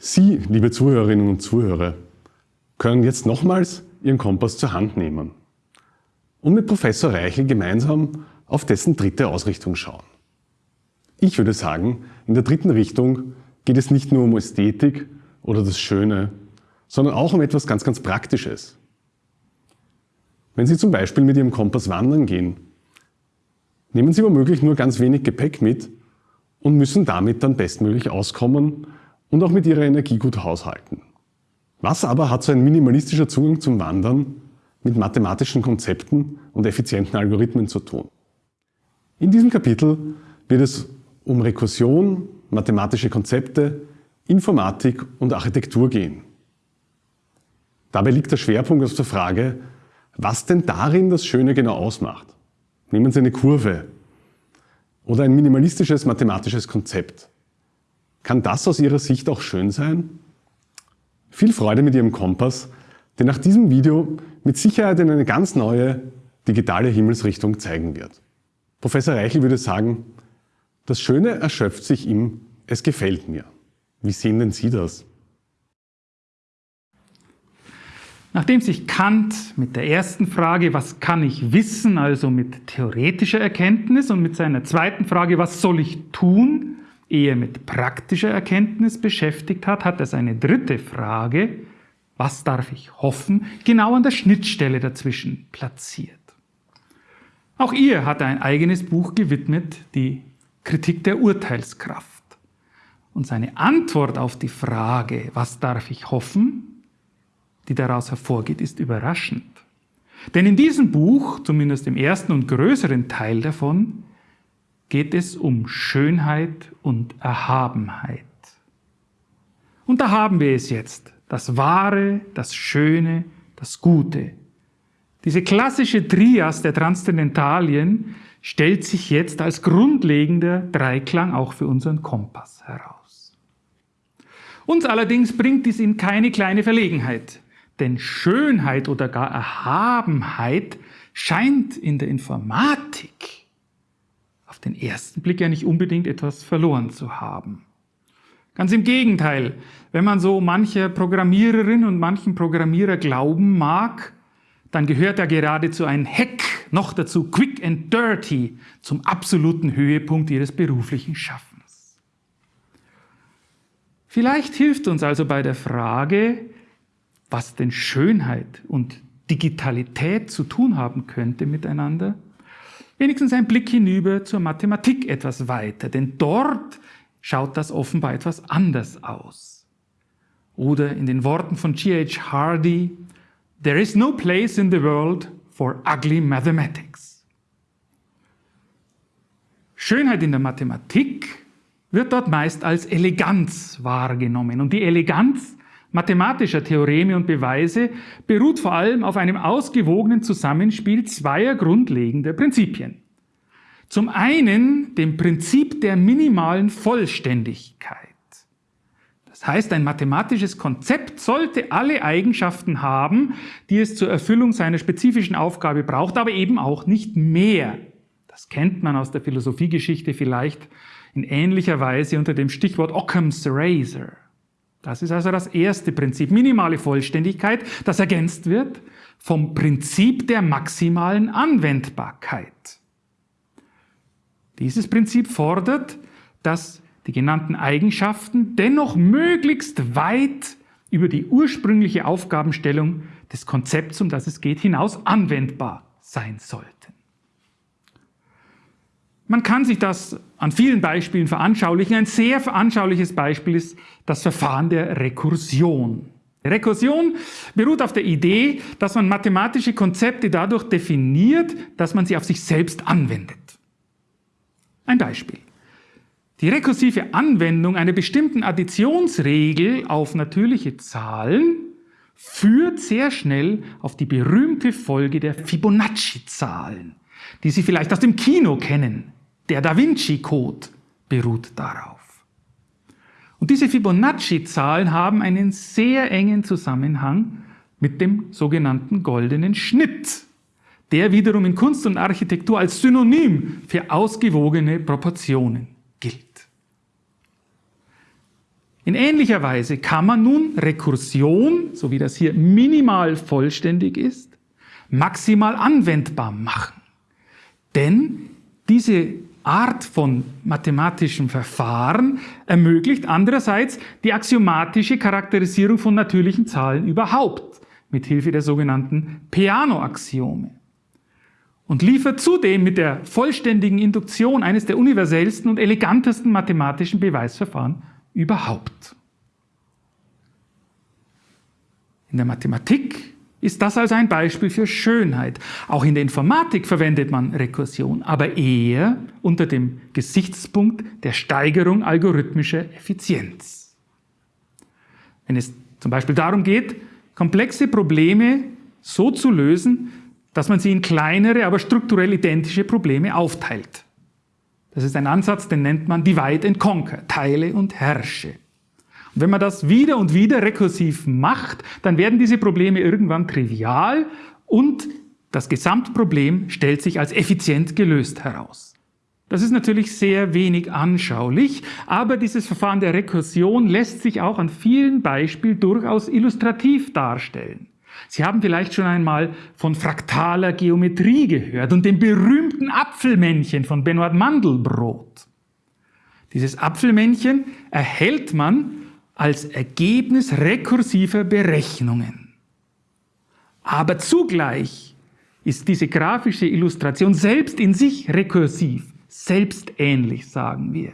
Sie, liebe Zuhörerinnen und Zuhörer, können jetzt nochmals Ihren Kompass zur Hand nehmen und mit Professor Reichel gemeinsam auf dessen dritte Ausrichtung schauen. Ich würde sagen, in der dritten Richtung geht es nicht nur um Ästhetik oder das Schöne, sondern auch um etwas ganz, ganz Praktisches. Wenn Sie zum Beispiel mit Ihrem Kompass wandern gehen, nehmen Sie womöglich nur ganz wenig Gepäck mit und müssen damit dann bestmöglich auskommen und auch mit Ihrer Energie gut haushalten. Was aber hat so ein minimalistischer Zugang zum Wandern mit mathematischen Konzepten und effizienten Algorithmen zu tun? In diesem Kapitel wird es um Rekursion, mathematische Konzepte, Informatik und Architektur gehen. Dabei liegt der Schwerpunkt auf der Frage, was denn darin das Schöne genau ausmacht. Nehmen Sie eine Kurve oder ein minimalistisches mathematisches Konzept. Kann das aus Ihrer Sicht auch schön sein? Viel Freude mit Ihrem Kompass, der nach diesem Video mit Sicherheit in eine ganz neue digitale Himmelsrichtung zeigen wird. Professor Reichel würde sagen, das Schöne erschöpft sich im Es gefällt mir. Wie sehen denn Sie das? Nachdem sich Kant mit der ersten Frage, was kann ich wissen, also mit theoretischer Erkenntnis und mit seiner zweiten Frage, was soll ich tun, eher mit praktischer Erkenntnis beschäftigt hat, hat er seine dritte Frage, was darf ich hoffen, genau an der Schnittstelle dazwischen platziert. Auch ihr hat er ein eigenes Buch gewidmet, die Kritik der Urteilskraft. Und seine Antwort auf die Frage, was darf ich hoffen, die daraus hervorgeht, ist überraschend. Denn in diesem Buch, zumindest im ersten und größeren Teil davon, geht es um Schönheit und Erhabenheit. Und da haben wir es jetzt, das Wahre, das Schöne, das Gute. Diese klassische Trias der Transzendentalien stellt sich jetzt als grundlegender Dreiklang auch für unseren Kompass heraus. Uns allerdings bringt dies in keine kleine Verlegenheit. Denn Schönheit oder gar Erhabenheit scheint in der Informatik auf den ersten Blick ja nicht unbedingt etwas verloren zu haben. Ganz im Gegenteil, wenn man so mancher Programmiererin und manchen Programmierer glauben mag, dann gehört er geradezu ein Hack, noch dazu quick and dirty, zum absoluten Höhepunkt ihres beruflichen Schaffens. Vielleicht hilft uns also bei der Frage, was denn Schönheit und Digitalität zu tun haben könnte miteinander, wenigstens ein Blick hinüber zur Mathematik etwas weiter, denn dort schaut das offenbar etwas anders aus. Oder in den Worten von G.H. Hardy, There is no place in the world for ugly mathematics. Schönheit in der Mathematik wird dort meist als Eleganz wahrgenommen. Und die Eleganz mathematischer Theoreme und Beweise beruht vor allem auf einem ausgewogenen Zusammenspiel zweier grundlegender Prinzipien. Zum einen dem Prinzip der minimalen Vollständigkeit. Das heißt, ein mathematisches Konzept sollte alle Eigenschaften haben, die es zur Erfüllung seiner spezifischen Aufgabe braucht, aber eben auch nicht mehr. Das kennt man aus der Philosophiegeschichte vielleicht in ähnlicher Weise unter dem Stichwort Occam's Razor. Das ist also das erste Prinzip, minimale Vollständigkeit, das ergänzt wird vom Prinzip der maximalen Anwendbarkeit. Dieses Prinzip fordert, dass die genannten Eigenschaften dennoch möglichst weit über die ursprüngliche Aufgabenstellung des Konzepts, um das es geht, hinaus anwendbar sein sollten. Man kann sich das an vielen Beispielen veranschaulichen. Ein sehr veranschauliches Beispiel ist das Verfahren der Rekursion. Rekursion beruht auf der Idee, dass man mathematische Konzepte dadurch definiert, dass man sie auf sich selbst anwendet. Ein Beispiel. Die rekursive Anwendung einer bestimmten Additionsregel auf natürliche Zahlen führt sehr schnell auf die berühmte Folge der Fibonacci-Zahlen, die Sie vielleicht aus dem Kino kennen. Der Da Vinci-Code beruht darauf. Und diese Fibonacci-Zahlen haben einen sehr engen Zusammenhang mit dem sogenannten goldenen Schnitt, der wiederum in Kunst und Architektur als Synonym für ausgewogene Proportionen gilt. In ähnlicher Weise kann man nun Rekursion, so wie das hier minimal vollständig ist, maximal anwendbar machen. Denn diese Art von mathematischem Verfahren ermöglicht andererseits die axiomatische Charakterisierung von natürlichen Zahlen überhaupt mit Hilfe der sogenannten Peano-Axiome und liefert zudem mit der vollständigen Induktion eines der universellsten und elegantesten mathematischen Beweisverfahren überhaupt. In der Mathematik ist das also ein Beispiel für Schönheit. Auch in der Informatik verwendet man Rekursion, aber eher unter dem Gesichtspunkt der Steigerung algorithmischer Effizienz. Wenn es zum Beispiel darum geht, komplexe Probleme so zu lösen, dass man sie in kleinere, aber strukturell identische Probleme aufteilt. Das ist ein Ansatz, den nennt man Divide and Conquer, teile und herrsche. Wenn man das wieder und wieder rekursiv macht, dann werden diese Probleme irgendwann trivial und das Gesamtproblem stellt sich als effizient gelöst heraus. Das ist natürlich sehr wenig anschaulich, aber dieses Verfahren der Rekursion lässt sich auch an vielen Beispielen durchaus illustrativ darstellen. Sie haben vielleicht schon einmal von fraktaler Geometrie gehört und dem berühmten Apfelmännchen von Benoit Mandelbrot. Dieses Apfelmännchen erhält man als Ergebnis rekursiver Berechnungen. Aber zugleich ist diese grafische Illustration selbst in sich rekursiv, selbstähnlich, sagen wir,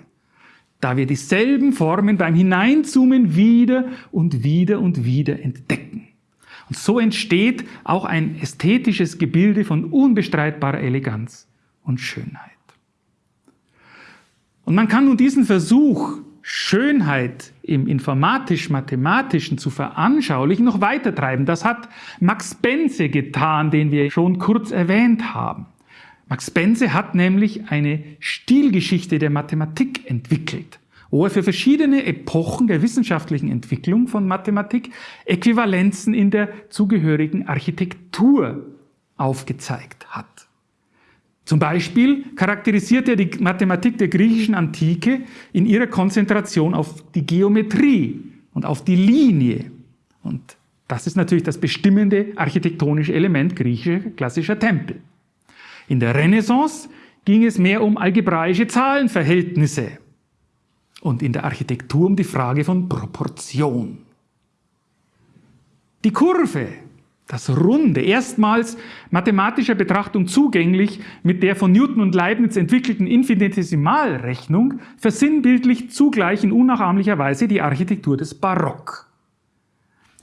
da wir dieselben Formen beim Hineinzoomen wieder und wieder und wieder entdecken. Und so entsteht auch ein ästhetisches Gebilde von unbestreitbarer Eleganz und Schönheit. Und man kann nun diesen Versuch, Schönheit im informatisch-mathematischen zu veranschaulichen, noch weiter treiben. Das hat Max Benze getan, den wir schon kurz erwähnt haben. Max Benze hat nämlich eine Stilgeschichte der Mathematik entwickelt wo er für verschiedene Epochen der wissenschaftlichen Entwicklung von Mathematik Äquivalenzen in der zugehörigen Architektur aufgezeigt hat. Zum Beispiel charakterisiert er die Mathematik der griechischen Antike in ihrer Konzentration auf die Geometrie und auf die Linie. Und das ist natürlich das bestimmende architektonische Element griechischer klassischer Tempel. In der Renaissance ging es mehr um algebraische Zahlenverhältnisse und in der Architektur um die Frage von Proportion. Die Kurve, das Runde, erstmals mathematischer Betrachtung zugänglich mit der von Newton und Leibniz entwickelten Infinitesimalrechnung, versinnbildlicht zugleich in unnachahmlicher Weise die Architektur des Barock.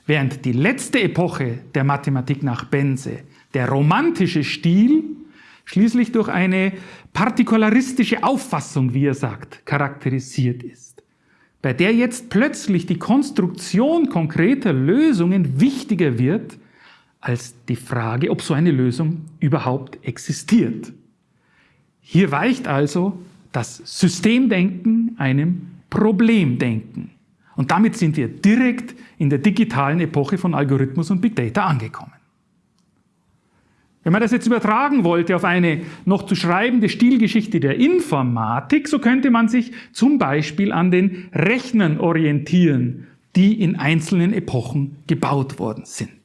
Während die letzte Epoche der Mathematik nach Bense, der romantische Stil, schließlich durch eine partikularistische Auffassung, wie er sagt, charakterisiert ist, bei der jetzt plötzlich die Konstruktion konkreter Lösungen wichtiger wird als die Frage, ob so eine Lösung überhaupt existiert. Hier weicht also das Systemdenken einem Problemdenken. Und damit sind wir direkt in der digitalen Epoche von Algorithmus und Big Data angekommen. Wenn man das jetzt übertragen wollte auf eine noch zu schreibende Stilgeschichte der Informatik, so könnte man sich zum Beispiel an den Rechnern orientieren, die in einzelnen Epochen gebaut worden sind.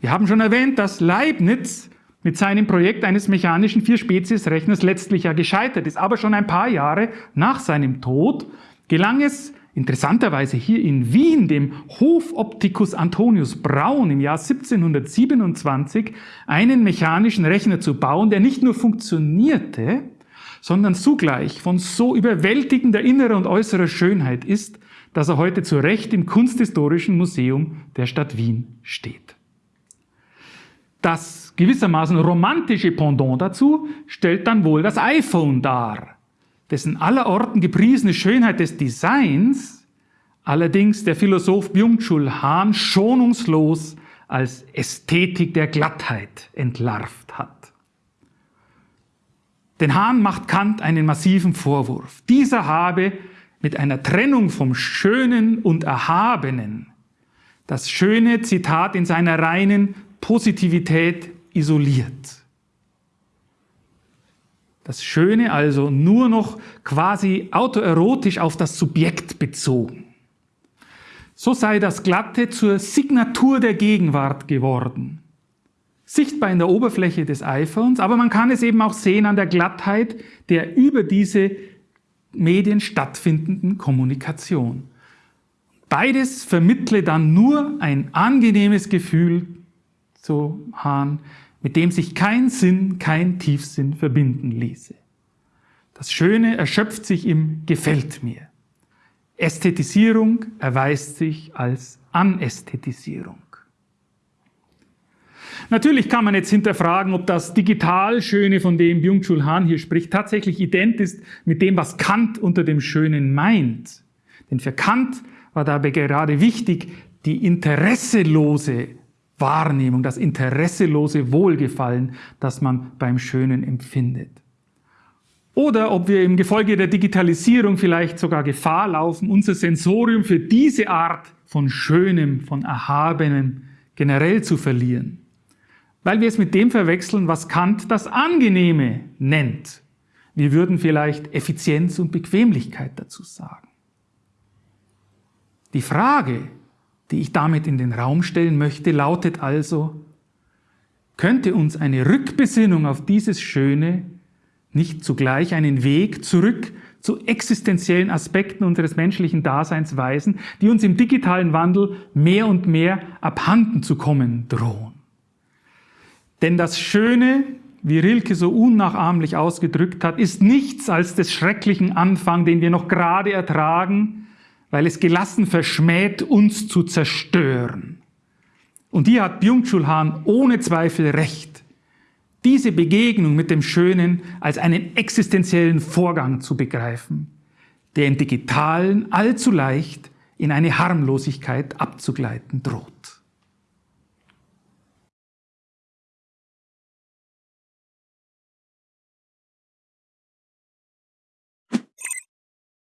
Wir haben schon erwähnt, dass Leibniz mit seinem Projekt eines mechanischen Vier-Spezies-Rechners letztlich ja gescheitert ist. Aber schon ein paar Jahre nach seinem Tod gelang es interessanterweise hier in Wien dem Hofoptikus Antonius Braun im Jahr 1727 einen mechanischen Rechner zu bauen, der nicht nur funktionierte, sondern zugleich von so überwältigender innerer und äußerer Schönheit ist, dass er heute zu Recht im Kunsthistorischen Museum der Stadt Wien steht. Das gewissermaßen romantische Pendant dazu stellt dann wohl das iPhone dar, dessen allerorten gepriesene Schönheit des Designs allerdings der Philosoph Byung-Chul Han schonungslos als Ästhetik der Glattheit entlarvt hat. Den Hahn macht Kant einen massiven Vorwurf. Dieser habe mit einer Trennung vom Schönen und Erhabenen das schöne Zitat in seiner reinen Positivität isoliert. Das Schöne also nur noch quasi autoerotisch auf das Subjekt bezogen. So sei das Glatte zur Signatur der Gegenwart geworden. Sichtbar in der Oberfläche des iPhones, aber man kann es eben auch sehen an der Glattheit der über diese Medien stattfindenden Kommunikation. Beides vermittle dann nur ein angenehmes Gefühl zu Hahn, mit dem sich kein Sinn, kein Tiefsinn verbinden ließe. Das Schöne erschöpft sich im Gefällt mir. Ästhetisierung erweist sich als Anästhetisierung. Natürlich kann man jetzt hinterfragen, ob das Digital-Schöne, von dem Byung-Chul Han hier spricht, tatsächlich ident ist mit dem, was Kant unter dem Schönen meint. Denn für Kant war dabei gerade wichtig, die interesselose Wahrnehmung, das interesselose Wohlgefallen, das man beim Schönen empfindet. Oder ob wir im Gefolge der Digitalisierung vielleicht sogar Gefahr laufen, unser Sensorium für diese Art von Schönem, von Erhabenem generell zu verlieren. Weil wir es mit dem verwechseln, was Kant das Angenehme nennt. Wir würden vielleicht Effizienz und Bequemlichkeit dazu sagen. Die Frage, die ich damit in den Raum stellen möchte, lautet also, könnte uns eine Rückbesinnung auf dieses Schöne nicht zugleich einen Weg zurück zu existenziellen Aspekten unseres menschlichen Daseins weisen, die uns im digitalen Wandel mehr und mehr abhanden zu kommen drohen. Denn das Schöne, wie Rilke so unnachahmlich ausgedrückt hat, ist nichts als des schrecklichen Anfang, den wir noch gerade ertragen, weil es gelassen verschmäht, uns zu zerstören. Und hier hat Byung-Chul Han ohne Zweifel recht, diese Begegnung mit dem Schönen als einen existenziellen Vorgang zu begreifen, der im Digitalen allzu leicht in eine Harmlosigkeit abzugleiten droht.